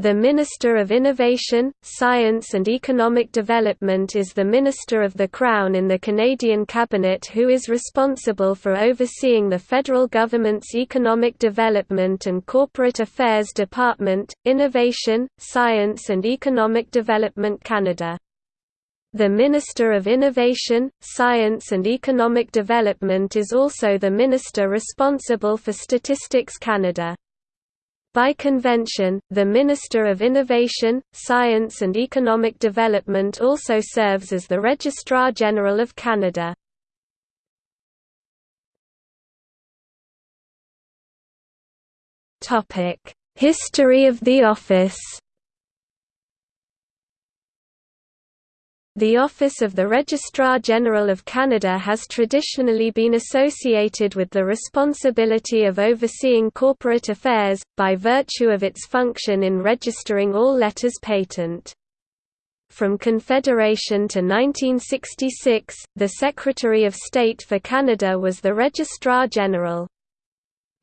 The Minister of Innovation, Science and Economic Development is the Minister of the Crown in the Canadian Cabinet who is responsible for overseeing the federal government's Economic Development and Corporate Affairs Department, Innovation, Science and Economic Development Canada. The Minister of Innovation, Science and Economic Development is also the minister responsible for Statistics Canada. By convention, the Minister of Innovation, Science and Economic Development also serves as the Registrar General of Canada. History of the office The Office of the Registrar General of Canada has traditionally been associated with the responsibility of overseeing corporate affairs, by virtue of its function in registering all letters patent. From Confederation to 1966, the Secretary of State for Canada was the Registrar General.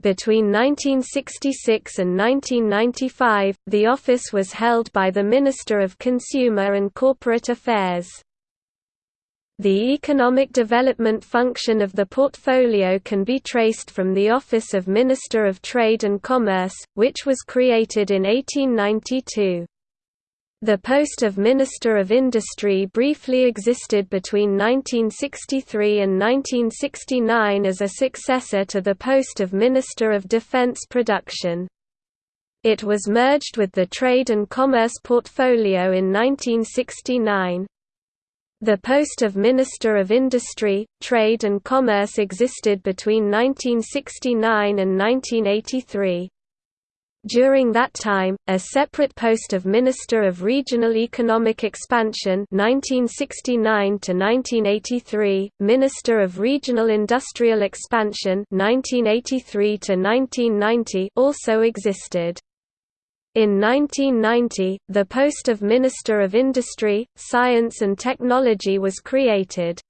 Between 1966 and 1995, the office was held by the Minister of Consumer and Corporate Affairs. The economic development function of the portfolio can be traced from the Office of Minister of Trade and Commerce, which was created in 1892. The post of Minister of Industry briefly existed between 1963 and 1969 as a successor to the post of Minister of Defence Production. It was merged with the Trade and Commerce portfolio in 1969. The post of Minister of Industry, Trade and Commerce existed between 1969 and 1983. During that time, a separate post of Minister of Regional Economic Expansion 1969 1983, Minister of Regional Industrial Expansion 1983 1990 also existed. In 1990, the post of Minister of Industry, Science and Technology was created.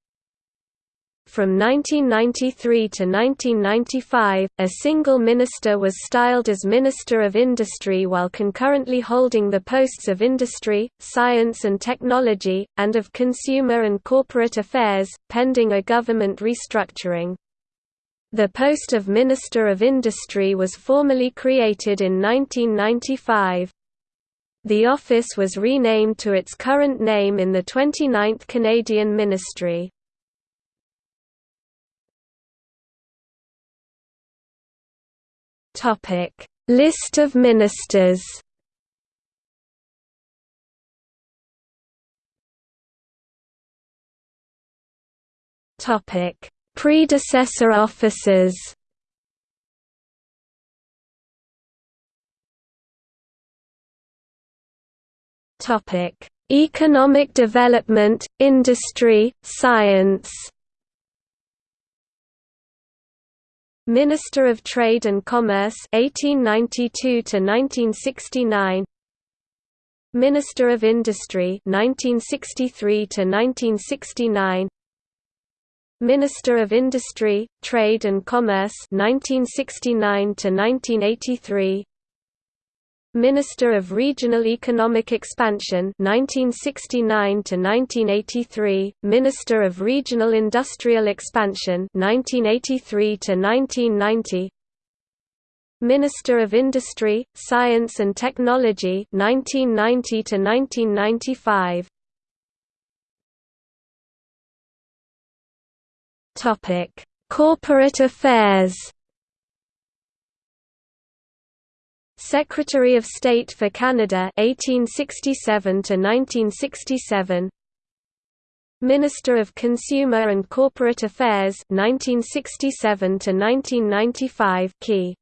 From 1993 to 1995, a single minister was styled as Minister of Industry while concurrently holding the posts of Industry, Science and Technology, and of Consumer and Corporate Affairs, pending a government restructuring. The post of Minister of Industry was formally created in 1995. The office was renamed to its current name in the 29th Canadian Ministry. List of ministers. Topic: Predecessor officers. Topic: Economic development, industry, science. Minister of Trade and Commerce 1892 to 1969 Minister of Industry 1963 to 1969 Minister of Industry, Trade and Commerce 1969 to 1983 Minister of Regional Economic Expansion 1969 to 1983, Minister of Regional Industrial Expansion 1983 to 1990, Minister of Industry, Science and Technology 1990 to 1995. Topic: Corporate Affairs Secretary of State for Canada 1867 to 1967 Minister of Consumer and Corporate Affairs 1967 to 1995 key.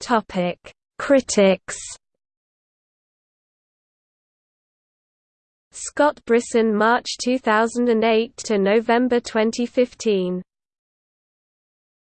Topic Critics. Scott Brison March 2008 to November 2015